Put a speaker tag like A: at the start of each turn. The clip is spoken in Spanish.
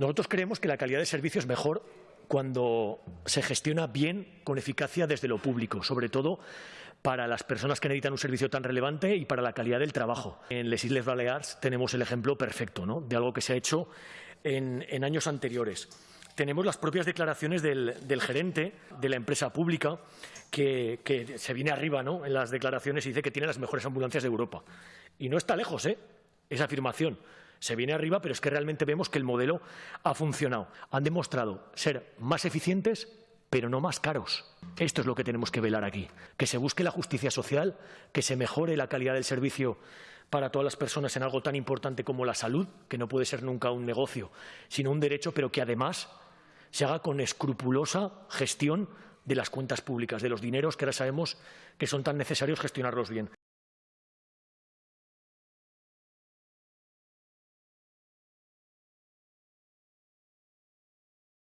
A: Nosotros creemos que la calidad de servicio es mejor cuando se gestiona bien, con eficacia desde lo público, sobre todo para las personas que necesitan un servicio tan relevante y para la calidad del trabajo. En Les Isles Balears tenemos el ejemplo perfecto ¿no? de algo que se ha hecho en, años anteriores. Tenemos las propias declaraciones del, gerente de la empresa pública que, que, se viene arriba ¿no? en las declaraciones y dice que tiene las mejores ambulancias de Europa. Y no está lejos ¿eh? esa afirmación se viene arriba, pero es que realmente vemos que el modelo ha funcionado. Han demostrado ser más eficientes, pero no más caros. Esto es lo que tenemos que velar aquí. Que se busque la justicia social, que se mejore la calidad del servicio para todas las personas en algo tan importante como la salud, que no puede ser nunca un negocio, sino un derecho, pero que además se haga con escrupulosa gestión de las cuentas públicas, de los dineros que ahora sabemos que son tan necesarios gestionarlos bien.